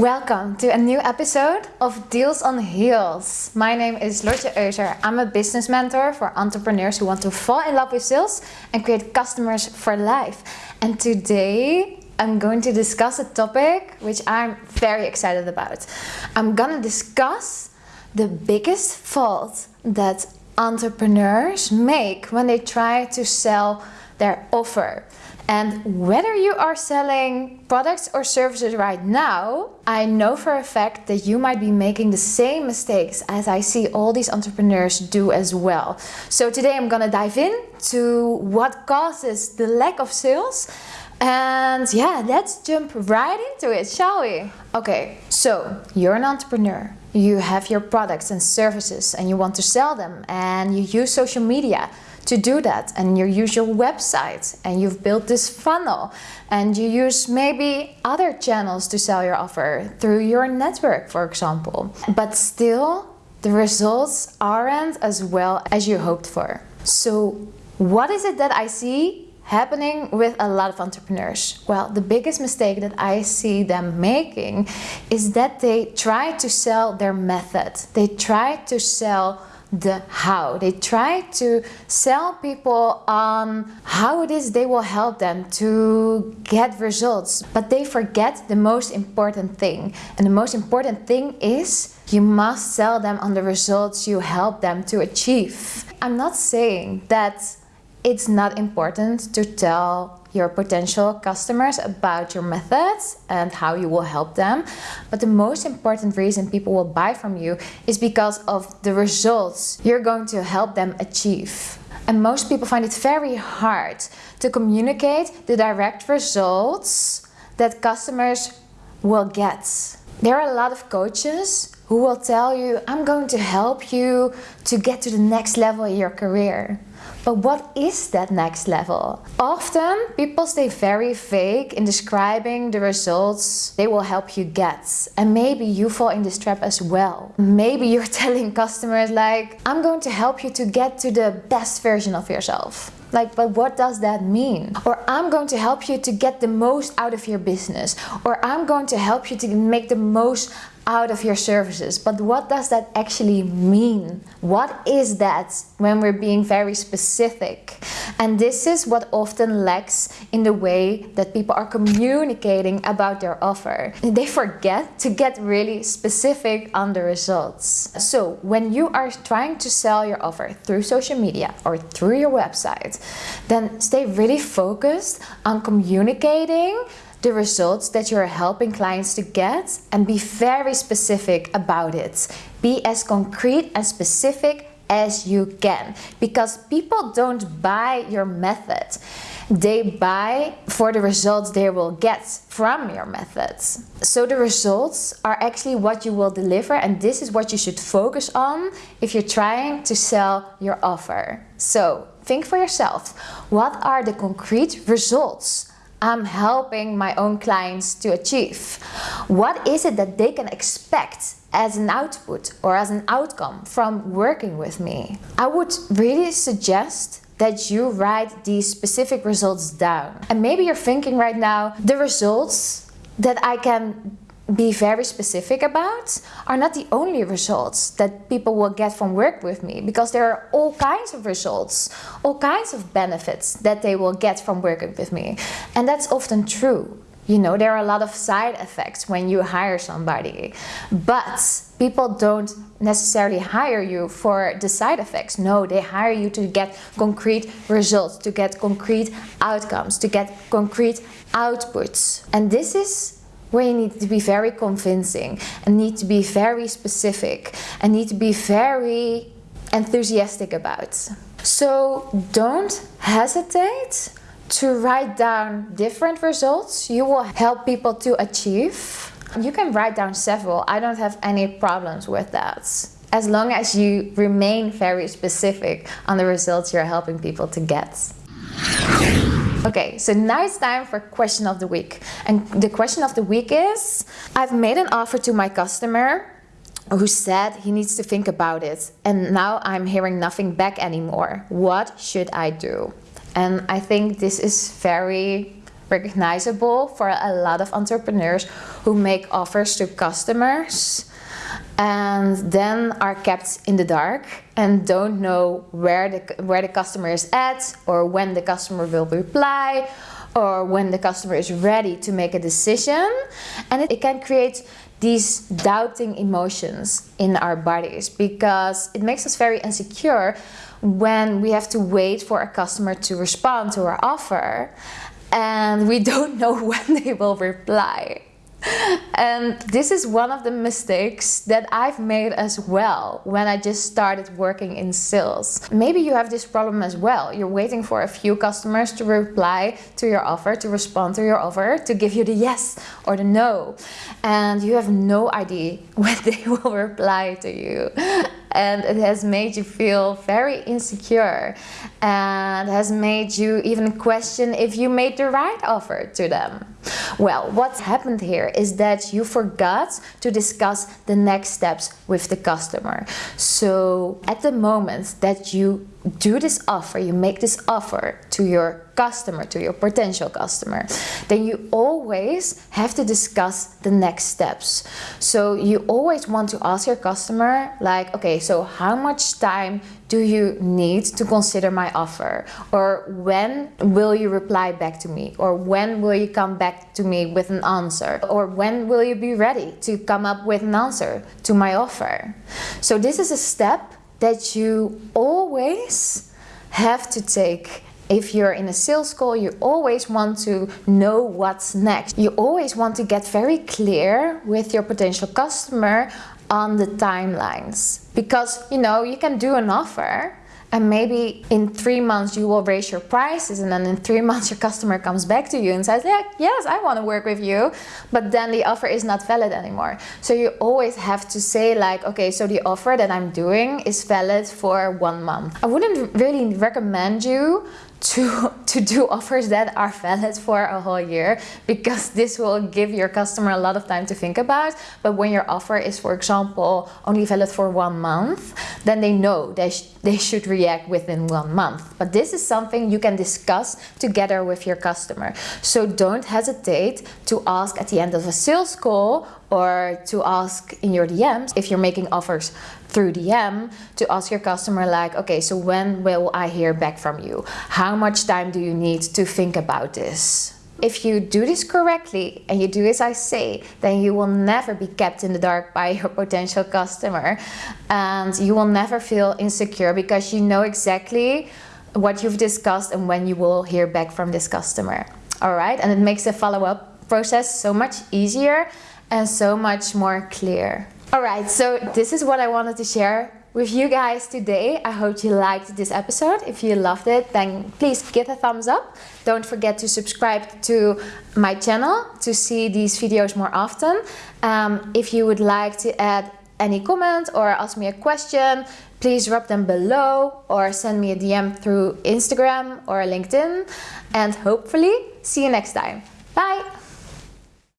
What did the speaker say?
Welcome to a new episode of Deals on Heels. My name is Lotje Euser. I'm a business mentor for entrepreneurs who want to fall in love with sales and create customers for life. And today I'm going to discuss a topic which I'm very excited about. I'm gonna discuss the biggest fault that entrepreneurs make when they try to sell their offer. And whether you are selling products or services right now, I know for a fact that you might be making the same mistakes as I see all these entrepreneurs do as well. So today I'm gonna dive in to what causes the lack of sales. And yeah, let's jump right into it, shall we? Okay, so you're an entrepreneur. You have your products and services and you want to sell them and you use social media to do that and you use your website and you've built this funnel and you use maybe other channels to sell your offer through your network for example but still the results aren't as well as you hoped for so what is it that I see happening with a lot of entrepreneurs? Well, the biggest mistake that I see them making is that they try to sell their method. They try to sell the how. They try to sell people on how it is they will help them to get results, but they forget the most important thing. And the most important thing is you must sell them on the results you help them to achieve. I'm not saying that it's not important to tell your potential customers about your methods and how you will help them. But the most important reason people will buy from you is because of the results you're going to help them achieve. And most people find it very hard to communicate the direct results that customers will get. There are a lot of coaches who will tell you, I'm going to help you to get to the next level in your career. But what is that next level? Often people stay very vague in describing the results they will help you get. And maybe you fall in this trap as well. Maybe you're telling customers like, I'm going to help you to get to the best version of yourself. Like, but what does that mean? Or I'm going to help you to get the most out of your business. Or I'm going to help you to make the most out of your services. But what does that actually mean? What is that when we're being very specific? And this is what often lacks in the way that people are communicating about their offer. They forget to get really specific on the results. So when you are trying to sell your offer through social media or through your website, then stay really focused on communicating the results that you're helping clients to get and be very specific about it. Be as concrete and specific as you can because people don't buy your method. They buy for the results they will get from your methods. So the results are actually what you will deliver and this is what you should focus on if you're trying to sell your offer. So think for yourself, what are the concrete results I'm helping my own clients to achieve? What is it that they can expect as an output or as an outcome from working with me? I would really suggest that you write these specific results down. And maybe you're thinking right now, the results that I can be very specific about are not the only results that people will get from work with me because there are all kinds of results, all kinds of benefits that they will get from working with me. And that's often true. You know, there are a lot of side effects when you hire somebody, but people don't necessarily hire you for the side effects. No, they hire you to get concrete results, to get concrete outcomes, to get concrete outputs. And this is where you need to be very convincing and need to be very specific and need to be very enthusiastic about. So don't hesitate to write down different results you will help people to achieve. You can write down several, I don't have any problems with that. As long as you remain very specific on the results you're helping people to get. Okay, so now it's time for question of the week. And the question of the week is, I've made an offer to my customer who said he needs to think about it and now I'm hearing nothing back anymore. What should I do? And I think this is very recognizable for a lot of entrepreneurs who make offers to customers and then are kept in the dark and don't know where the where the customer is at or when the customer will reply or when the customer is ready to make a decision and it, it can create these doubting emotions in our bodies because it makes us very insecure when we have to wait for a customer to respond to our offer and we don't know when they will reply. And this is one of the mistakes that I've made as well when I just started working in sales. Maybe you have this problem as well. You're waiting for a few customers to reply to your offer, to respond to your offer, to give you the yes or the no. And you have no idea when they will reply to you and it has made you feel very insecure and has made you even question if you made the right offer to them. Well, what's happened here is that you forgot to discuss the next steps with the customer. So at the moment that you do this offer, you make this offer to your customer, to your potential customer, then you always have to discuss the next steps. So you always want to ask your customer like, okay, so how much time do you need to consider my offer? Or when will you reply back to me? Or when will you come back to me with an answer? Or when will you be ready to come up with an answer to my offer? So this is a step that you always have to take if you're in a sales call, you always want to know what's next. You always want to get very clear with your potential customer on the timelines. Because, you know, you can do an offer and maybe in three months you will raise your prices and then in three months your customer comes back to you and says yeah yes I want to work with you but then the offer is not valid anymore so you always have to say like okay so the offer that I'm doing is valid for one month I wouldn't really recommend you to, to do offers that are valid for a whole year because this will give your customer a lot of time to think about. But when your offer is, for example, only valid for one month, then they know they, sh they should react within one month. But this is something you can discuss together with your customer. So don't hesitate to ask at the end of a sales call or to ask in your DMs if you're making offers through DM to ask your customer like, okay, so when will I hear back from you? How much time do you need to think about this? If you do this correctly and you do as I say, then you will never be kept in the dark by your potential customer and you will never feel insecure because you know exactly what you've discussed and when you will hear back from this customer. All right, and it makes the follow-up process so much easier and so much more clear. Alright, so this is what I wanted to share with you guys today. I hope you liked this episode. If you loved it, then please give a thumbs up. Don't forget to subscribe to my channel to see these videos more often. Um, if you would like to add any comment or ask me a question, please drop them below or send me a DM through Instagram or LinkedIn. And hopefully see you next time. Bye!